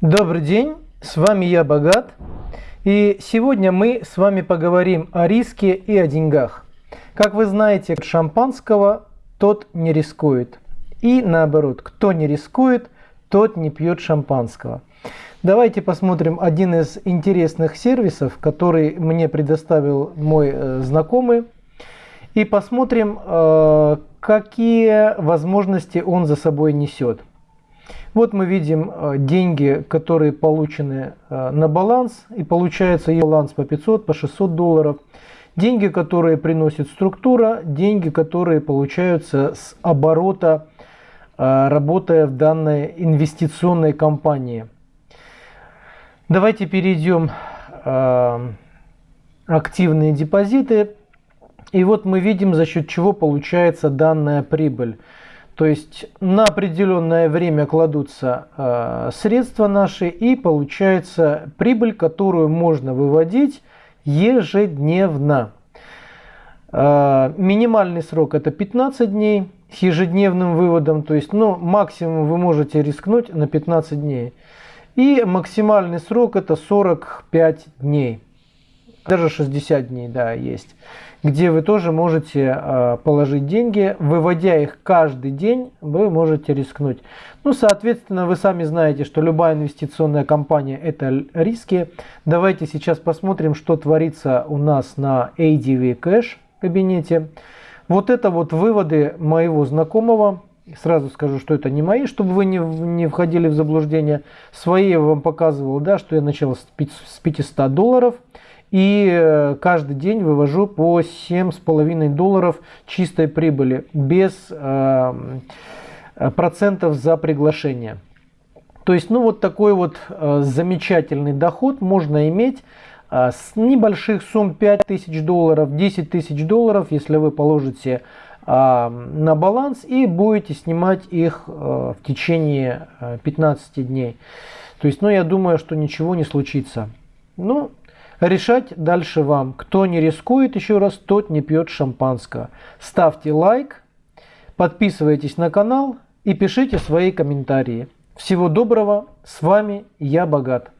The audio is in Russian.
Добрый день, с вами я Богат. И сегодня мы с вами поговорим о риске и о деньгах. Как вы знаете, шампанского тот не рискует. И наоборот, кто не рискует, тот не пьет шампанского. Давайте посмотрим один из интересных сервисов, который мне предоставил мой э, знакомый. И посмотрим, э, какие возможности он за собой несет. Вот мы видим э, деньги, которые получены э, на баланс. И получается баланс по 500, по 600 долларов. Деньги, которые приносит структура, деньги, которые получаются с оборота, работая в данной инвестиционной компании. Давайте перейдем активные депозиты. И вот мы видим, за счет чего получается данная прибыль. То есть на определенное время кладутся э, средства наши и получается прибыль, которую можно выводить ежедневно. Э, минимальный срок это 15 дней с ежедневным выводом, то есть ну, максимум вы можете рискнуть на 15 дней. И максимальный срок это 45 дней. Даже 60 дней, да, есть где вы тоже можете а, положить деньги. Выводя их каждый день, вы можете рискнуть. Ну, соответственно, вы сами знаете, что любая инвестиционная компания – это риски. Давайте сейчас посмотрим, что творится у нас на ADV Cash кабинете. Вот это вот выводы моего знакомого. Сразу скажу, что это не мои, чтобы вы не, не входили в заблуждение. Свои я вам показывал, да, что я начал с 500 долларов. И э, каждый день вывожу по 7,5 долларов чистой прибыли без э, процентов за приглашение. То есть, ну вот такой вот э, замечательный доход можно иметь э, с небольших сумм 5000 долларов, 10 тысяч долларов, если вы положите на баланс и будете снимать их э, в течение э, 15 дней. То есть, ну я думаю, что ничего не случится. Ну, Решать дальше вам. Кто не рискует, еще раз, тот не пьет шампанского. Ставьте лайк, подписывайтесь на канал и пишите свои комментарии. Всего доброго, с вами я Богат.